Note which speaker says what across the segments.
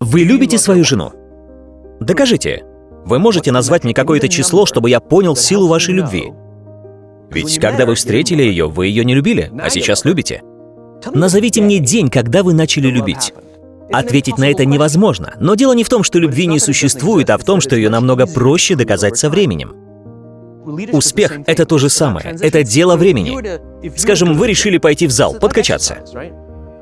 Speaker 1: Вы любите свою жену? Докажите. Вы можете назвать мне какое-то число, чтобы я понял силу вашей любви? Ведь когда вы встретили ее, вы ее не любили, а сейчас любите. Назовите мне день, когда вы начали любить. Ответить на это невозможно, но дело не в том, что любви не существует, а в том, что ее намного проще доказать со временем. Успех — это то же самое, это дело времени. Скажем, вы решили пойти в зал, подкачаться.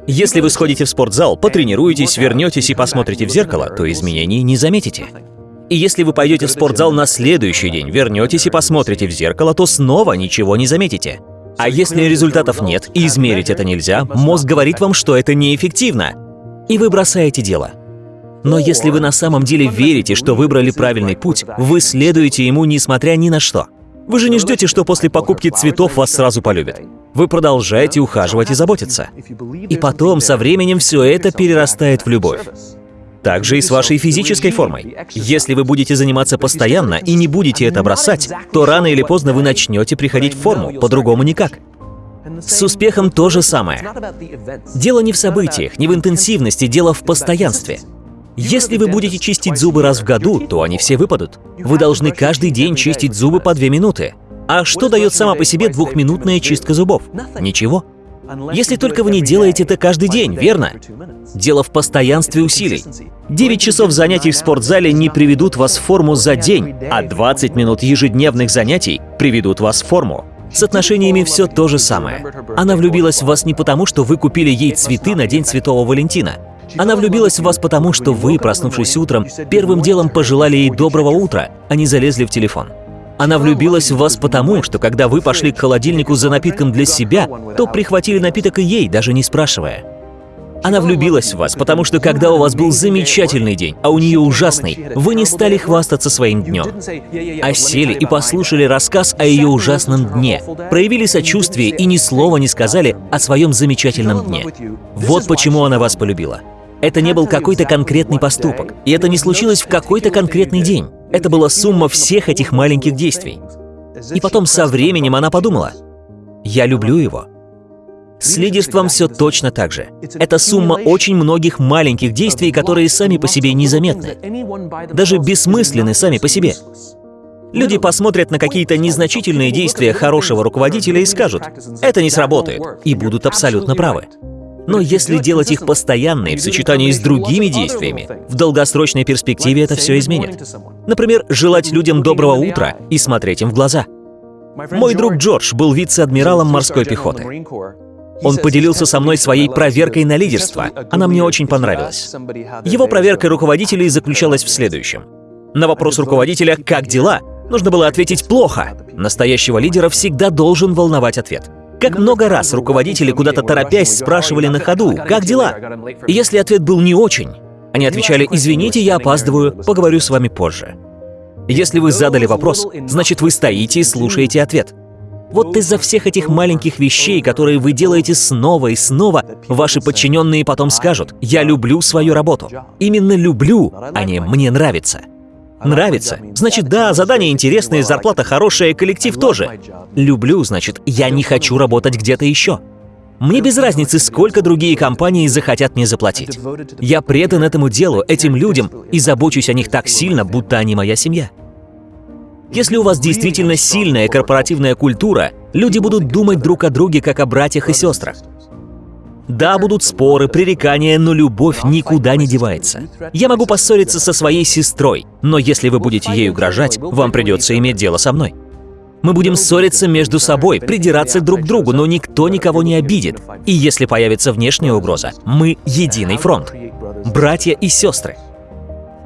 Speaker 1: Если вы сходите в спортзал, потренируетесь, вернетесь и посмотрите в зеркало, то изменений не заметите. И если вы пойдете в спортзал на следующий день, вернетесь и посмотрите в зеркало, то снова ничего не заметите. А если результатов нет и измерить это нельзя, мозг говорит вам, что это неэффективно, и вы бросаете дело. Но если вы на самом деле верите, что выбрали правильный путь, вы следуете ему несмотря ни на что. Вы же не ждете, что после покупки цветов вас сразу полюбят. Вы продолжаете ухаживать и заботиться. И потом, со временем, все это перерастает в любовь. Так же и с вашей физической формой. Если вы будете заниматься постоянно и не будете это бросать, то рано или поздно вы начнете приходить в форму, по-другому никак. С успехом то же самое. Дело не в событиях, не в интенсивности, дело в постоянстве. Если вы будете чистить зубы раз в году, то они все выпадут. Вы должны каждый день чистить зубы по две минуты. А что дает сама по себе двухминутная чистка зубов? Ничего. Если только вы не делаете это каждый день, верно? Дело в постоянстве усилий. 9 часов занятий в спортзале не приведут вас в форму за день, а 20 минут ежедневных занятий приведут вас в форму. С отношениями все то же самое. Она влюбилась в вас не потому, что вы купили ей цветы на День Святого Валентина. Она влюбилась в вас потому, что вы, проснувшись утром, первым делом пожелали ей доброго утра, а не залезли в телефон. Она влюбилась в вас потому, что когда вы пошли к холодильнику за напитком для себя, то прихватили напиток и ей, даже не спрашивая. Она влюбилась в вас, потому что когда у вас был замечательный день, а у нее ужасный, вы не стали хвастаться своим днем, а сели и послушали рассказ о ее ужасном дне, проявили сочувствие и ни слова не сказали о своем замечательном дне. Вот почему она вас полюбила. Это не был какой-то конкретный поступок, и это не случилось в какой-то конкретный день. Это была сумма всех этих маленьких действий. И потом со временем она подумала, «Я люблю его». С лидерством все точно так же. Это сумма очень многих маленьких действий, которые сами по себе незаметны. Даже бессмысленны сами по себе. Люди посмотрят на какие-то незначительные действия хорошего руководителя и скажут, «Это не сработает», и будут абсолютно правы. Но если делать их постоянно и в сочетании с другими действиями, в долгосрочной перспективе это все изменит. Например, желать людям доброго утра и смотреть им в глаза. Мой друг Джордж был вице-адмиралом морской пехоты. Он поделился со мной своей проверкой на лидерство. Она мне очень понравилась. Его проверка руководителей заключалась в следующем. На вопрос руководителя «Как дела?» нужно было ответить «Плохо». Настоящего лидера всегда должен волновать ответ. Как много раз руководители куда-то торопясь спрашивали на ходу «Как дела?». И если ответ был не очень, они отвечали «Извините, я опаздываю, поговорю с вами позже». Если вы задали вопрос, значит вы стоите и слушаете ответ. Вот из-за всех этих маленьких вещей, которые вы делаете снова и снова, ваши подчиненные потом скажут «Я люблю свою работу». Именно люблю, а не «мне нравится». Нравится? Значит, да, задание интересное, зарплата хорошая, коллектив тоже. Люблю, значит, я не хочу работать где-то еще. Мне без разницы, сколько другие компании захотят мне заплатить. Я предан этому делу, этим людям, и забочусь о них так сильно, будто они моя семья. Если у вас действительно сильная корпоративная культура, люди будут думать друг о друге как о братьях и сестрах. Да, будут споры, пререкания, но любовь никуда не девается. Я могу поссориться со своей сестрой, но если вы будете ей угрожать, вам придется иметь дело со мной. Мы будем ссориться между собой, придираться друг к другу, но никто никого не обидит. И если появится внешняя угроза, мы единый фронт. Братья и сестры.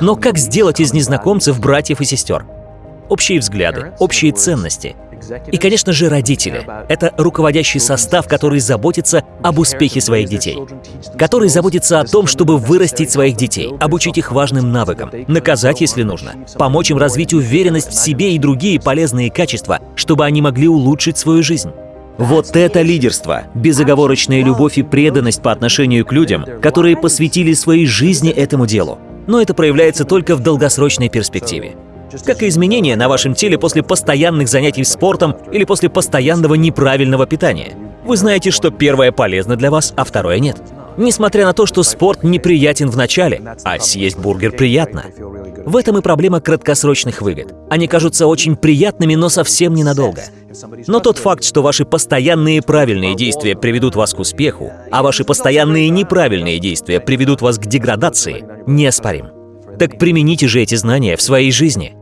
Speaker 1: Но как сделать из незнакомцев братьев и сестер? общие взгляды, общие ценности. И, конечно же, родители. Это руководящий состав, который заботится об успехе своих детей. Который заботится о том, чтобы вырастить своих детей, обучить их важным навыкам, наказать, если нужно, помочь им развить уверенность в себе и другие полезные качества, чтобы они могли улучшить свою жизнь. Вот это лидерство, безоговорочная любовь и преданность по отношению к людям, которые посвятили своей жизни этому делу. Но это проявляется только в долгосрочной перспективе как и изменения на вашем теле после постоянных занятий спортом или после постоянного неправильного питания. Вы знаете, что первое полезно для вас, а второе нет. Несмотря на то, что спорт неприятен в начале, а съесть бургер приятно. В этом и проблема краткосрочных выгод. Они кажутся очень приятными, но совсем ненадолго. Но тот факт, что ваши постоянные правильные действия приведут вас к успеху, а ваши постоянные неправильные действия приведут вас к деградации, неоспорим. Так примените же эти знания в своей жизни.